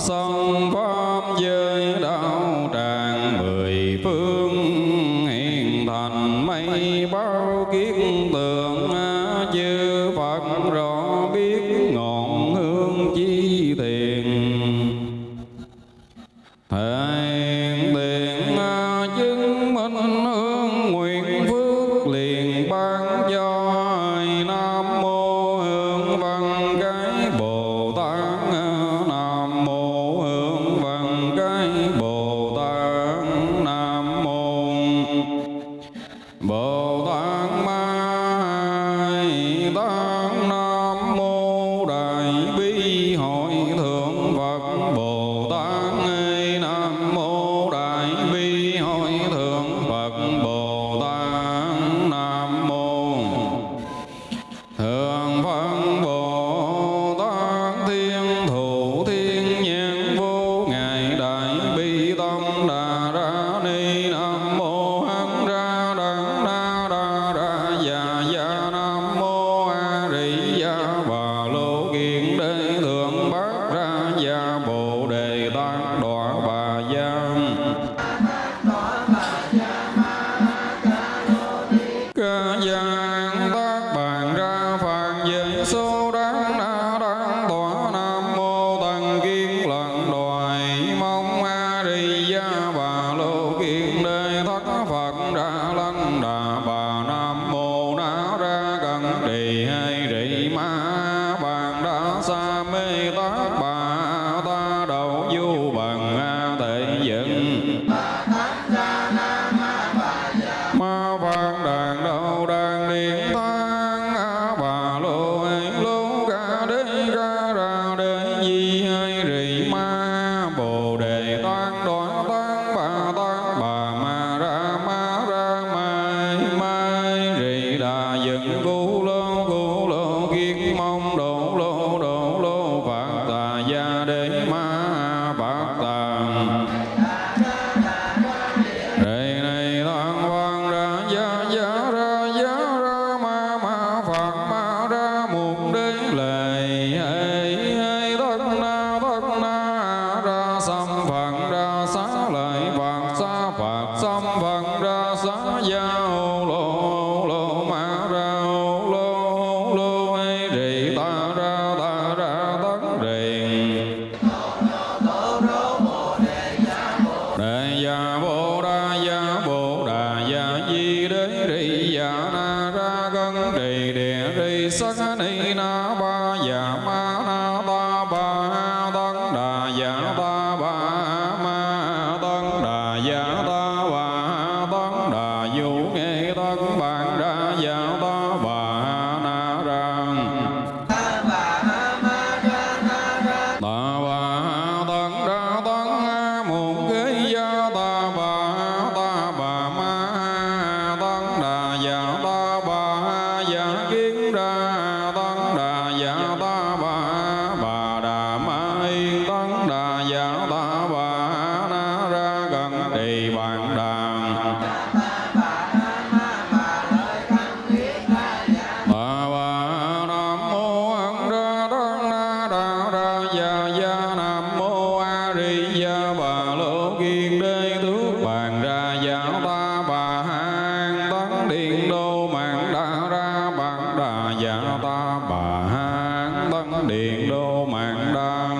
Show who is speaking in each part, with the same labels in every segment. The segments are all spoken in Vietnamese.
Speaker 1: Sông Phó và You go. bà hán tân điện đô mạng đa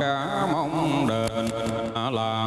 Speaker 1: cả mong đền à, làm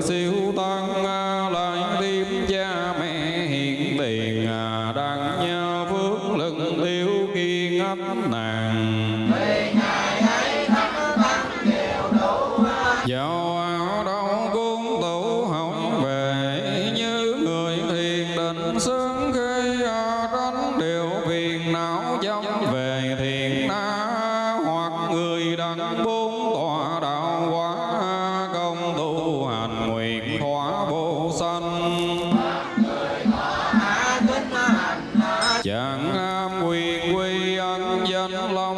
Speaker 1: 随乌。chẳng à, am quyền quy ẩn danh long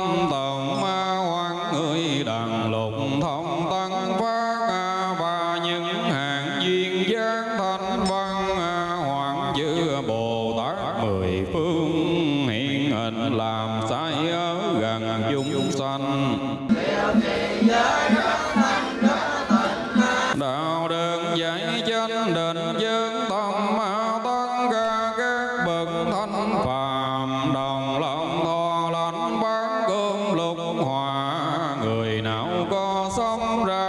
Speaker 2: Samrat.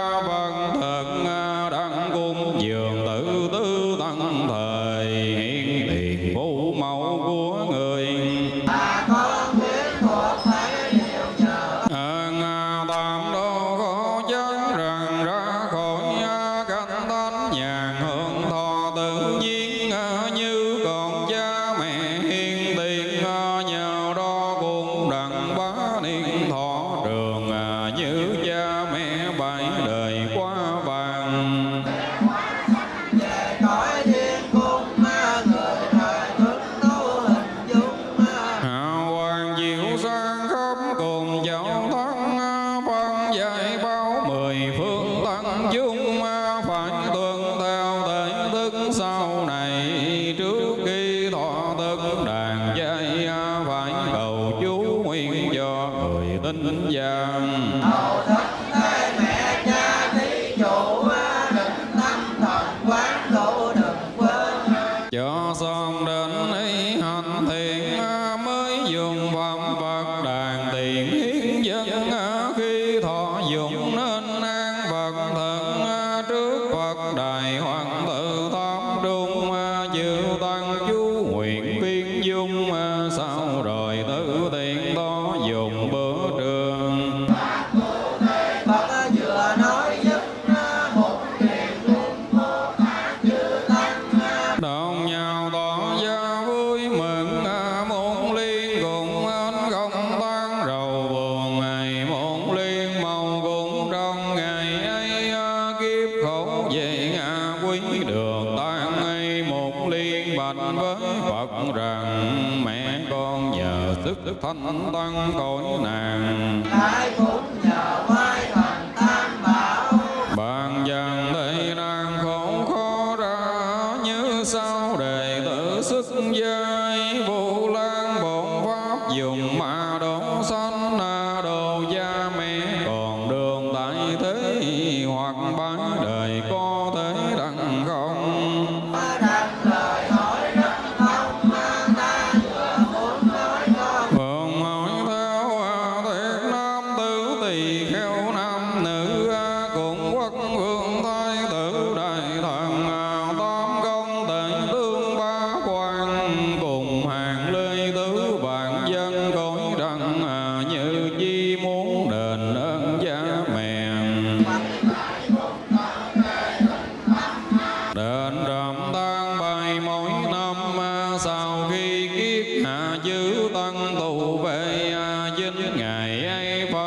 Speaker 2: Phật rằng mẹ con nhờ sức thanh tăng cõi nàng.
Speaker 1: Ai cũng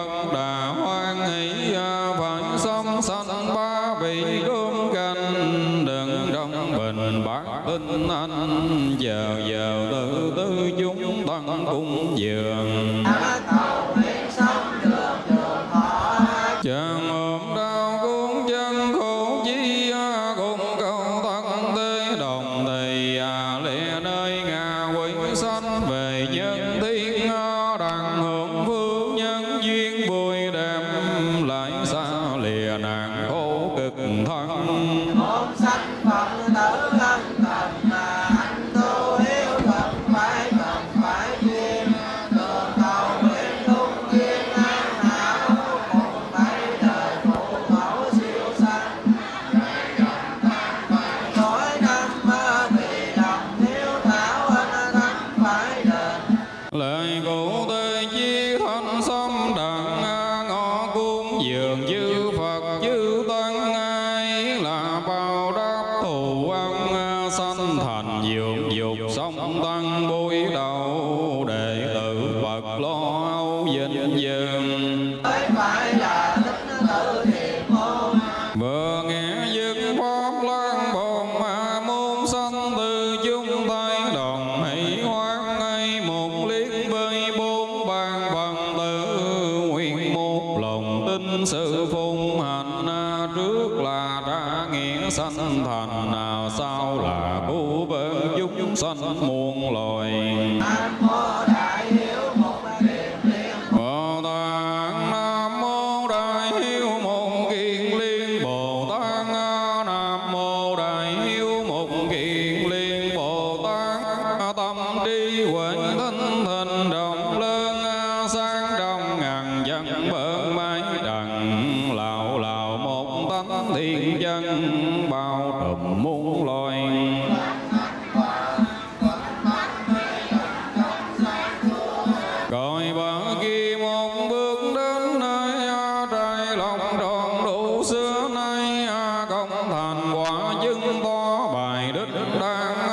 Speaker 1: con đời Pablo Dado. Yeah. Mama.